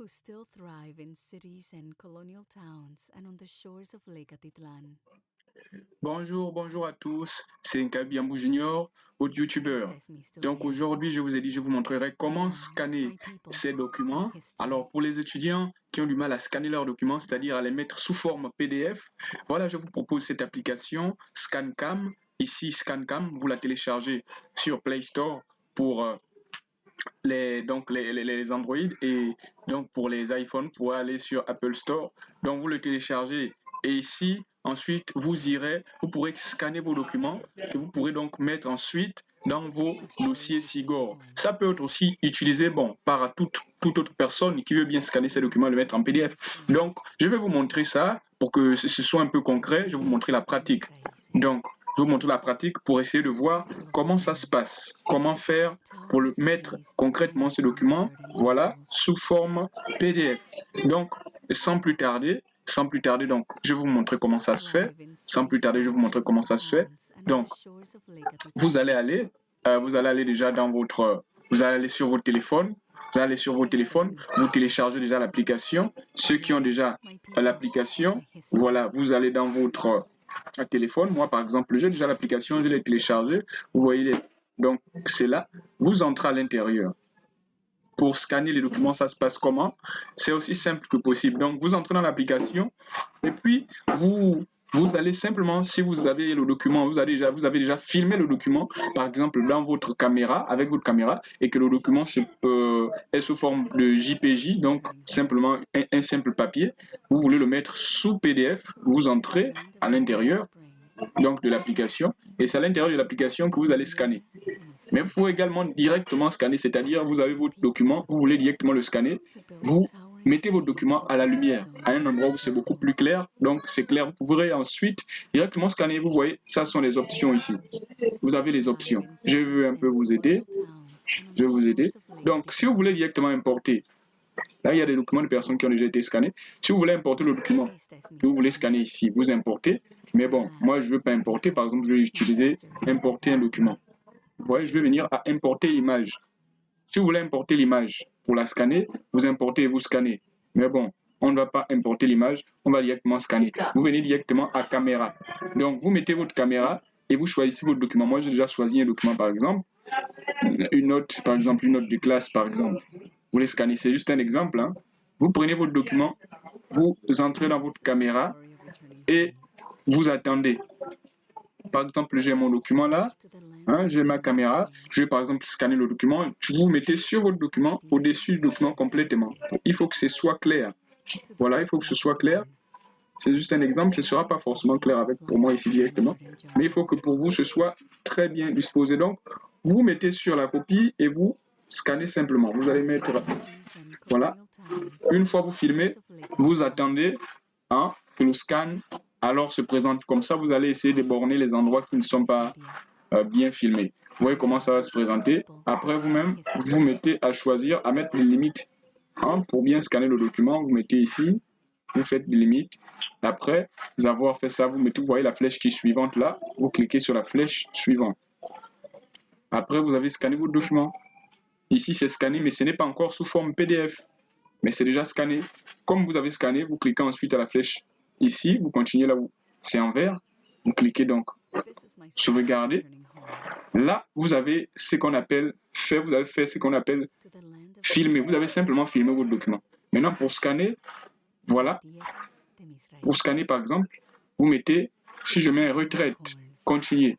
who still thrive in cities and colonial towns and on the shores of Lake Atitlan. Bonjour, bonjour à tous, c'est Nkabi Ambou Junior, autre youtubeur. Donc aujourd'hui, je vous ai dit, je vous montrerai comment scanner ces documents. Alors pour les étudiants qui ont du mal à scanner leurs documents, c'est-à-dire à les mettre sous forme PDF, voilà, je vous propose cette application ScanCam. Ici, ScanCam, vous la téléchargez sur Play Store pour euh, les, donc les, les, les, Android et donc pour les iPhones, pour aller sur Apple Store. Donc vous le téléchargez et ici, ensuite, vous irez, vous pourrez scanner vos documents que vous pourrez donc mettre ensuite dans vos dossiers SIGOR. Ça peut être aussi utilisé bon, par toute, toute autre personne qui veut bien scanner ces documents et le mettre en PDF. Donc, je vais vous montrer ça pour que ce soit un peu concret. Je vais vous montrer la pratique. Donc, je vous montrer la pratique pour essayer de voir comment ça se passe, comment faire pour mettre concrètement ces documents, voilà, sous forme PDF. Donc, sans plus tarder, sans plus tarder, donc, je vais vous montrer comment ça se fait. Sans plus tarder, je vais vous montrer comment ça se fait. Donc, vous allez aller, euh, vous allez aller déjà dans votre, vous allez aller sur votre téléphone. Vous allez sur votre téléphone, vous téléchargez déjà l'application. Ceux qui ont déjà l'application, voilà, vous allez dans votre euh, téléphone. Moi, par exemple, j'ai déjà l'application, je l'ai téléchargée. Vous voyez, donc c'est là. Vous entrez à l'intérieur pour scanner les documents, ça se passe comment? C'est aussi simple que possible. Donc, vous entrez dans l'application et puis vous vous allez simplement, si vous avez le document, vous avez, déjà, vous avez déjà filmé le document, par exemple dans votre caméra, avec votre caméra, et que le document est sous forme de JPJ, donc simplement un, un, simple papier, vous voulez le mettre sous PDF, vous entrez à l'intérieur donc de l'application, et c'est à l'intérieur de l'application que vous allez scanner. Mais vous pouvez également directement scanner, c'est-à-dire vous avez votre document, vous voulez directement le scanner, vous mettez votre document à la lumière, à un endroit où c'est beaucoup plus clair, donc c'est clair, vous pourrez ensuite directement scanner, vous voyez, ça sont les options ici. Vous avez les options. Je veux un peu vous aider, je vais vous aider. Donc, si vous voulez directement importer, Là, il y a des documents de personnes qui ont déjà été scannés. Si vous voulez importer le document que vous voulez scanner ici, vous importez. Mais bon, moi, je ne veux pas importer. Par exemple, je vais utiliser importer un document. Vous voyez, je vais venir à importer l'image. Si vous voulez importer l'image pour la scanner, vous importez et vous scannez. Mais bon, on ne va pas importer l'image, on va directement scanner. Vous venez directement à caméra. Donc, vous mettez votre caméra et vous choisissez votre document. Moi, j'ai déjà choisi un document, par exemple. Une note, par exemple, une note de classe, par exemple. Vous les scannez, c'est juste un exemple. Hein. Vous prenez votre document, vous entrez dans votre caméra et vous attendez. Par exemple, j'ai mon document là, hein, j'ai ma caméra, je vais par exemple scanner le document, vous mettez sur votre document, au-dessus du document complètement. Il faut que ce soit clair. Voilà, il faut que ce soit clair. C'est juste un exemple, ce ne sera pas forcément clair avec pour moi ici directement, mais il faut que pour vous ce soit très bien disposé. Donc, vous mettez sur la copie et vous scannez simplement. Vous allez mettre, voilà, une fois vous filmez, vous attendez hein, que le scan alors se présente comme ça. Vous allez essayer de borner les endroits qui ne sont pas euh, bien filmés. Vous voyez comment ça va se présenter. Après, vous-même, vous mettez à choisir, à mettre les limites. Hein, pour bien scanner le document, vous mettez ici, vous faites des limites. Après avoir fait ça, vous mettez, vous voyez la flèche qui est suivante là, vous cliquez sur la flèche suivante. Après, vous avez scanné votre document. Ici, c'est scanné, mais ce n'est pas encore sous forme PDF. Mais c'est déjà scanné. Comme vous avez scanné, vous cliquez ensuite à la flèche ici. Vous continuez là où c'est en vert. Vous cliquez donc sauvegarder. Là, vous avez ce qu'on appelle fait, vous avez fait ce qu'on appelle filmer. Vous avez simplement filmé votre document. Maintenant, pour scanner, voilà. Pour scanner, par exemple, vous mettez, si je mets retraite, continuer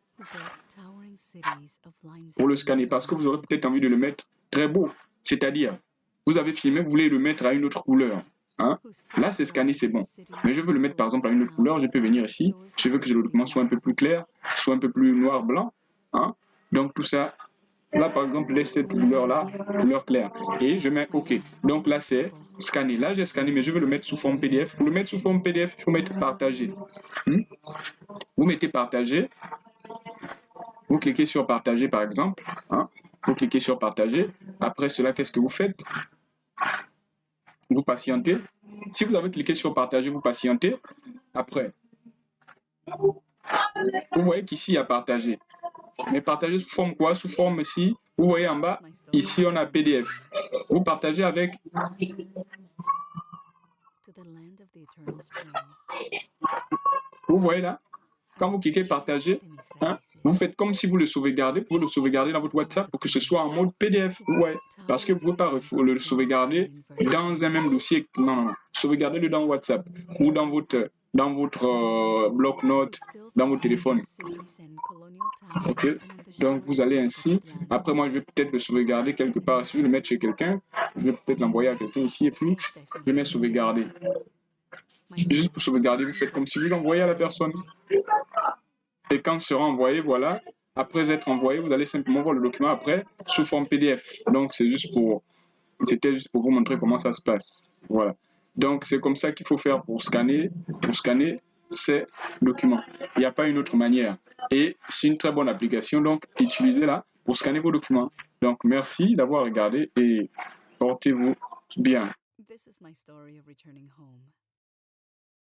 pour le scanner parce que vous aurez peut-être envie de le mettre très beau. C'est-à-dire, vous avez filmé, vous voulez le mettre à une autre couleur. Hein? Là, c'est scanné, c'est bon. Mais je veux le mettre par exemple à une autre couleur, je peux venir ici. Je veux que le document soit un peu plus clair, soit un peu plus noir-blanc. Hein? Donc tout ça, là par exemple, laisse cette couleur-là, couleur claire. Et je mets OK. Donc là, c'est scanné. Là, j'ai scanné, mais je veux le mettre sous forme PDF. Pour le mettre sous forme PDF, il faut mettre partager. Hmm? Vous mettez partager. Vous cliquez sur partager par exemple. Hein? Vous cliquez sur partager. Après cela, qu'est-ce que vous faites? Vous patientez. Si vous avez cliqué sur partager, vous patientez. Après, vous voyez qu'ici, il y a partager. Mais partager sous forme quoi? Sous forme ici. Vous voyez en bas, ici, on a PDF. Vous partagez avec Vous voyez là? Quand vous cliquez partager, hein, vous faites comme si vous le sauvegardez. Vous pouvez le sauvegarder dans votre WhatsApp pour que ce soit en mode PDF. Ouais, parce que vous ne pouvez pas le sauvegarder dans un même dossier. Non, non, non. Sauvegardez-le dans WhatsApp ou dans votre dans votre euh, bloc-notes, dans votre téléphone. Ok, donc vous allez ainsi. Après, moi, je vais peut-être le sauvegarder quelque part. Si je vais le mettre chez quelqu'un, je vais peut-être l'envoyer à quelqu'un ici et puis je mets sauvegarder. Juste pour sauvegarder, vous faites comme si vous l'envoyez à la personne. Et quand sera envoyé, voilà, après être envoyé, vous allez simplement voir le document après sous forme PDF. Donc, c'est juste pour, c'était juste pour vous montrer comment ça se passe. Voilà. Donc, c'est comme ça qu'il faut faire pour scanner, pour scanner ces documents. Il n'y a pas une autre manière. Et c'est une très bonne application, donc utilisez-la pour scanner vos documents. Donc, merci d'avoir regardé et portez-vous bien.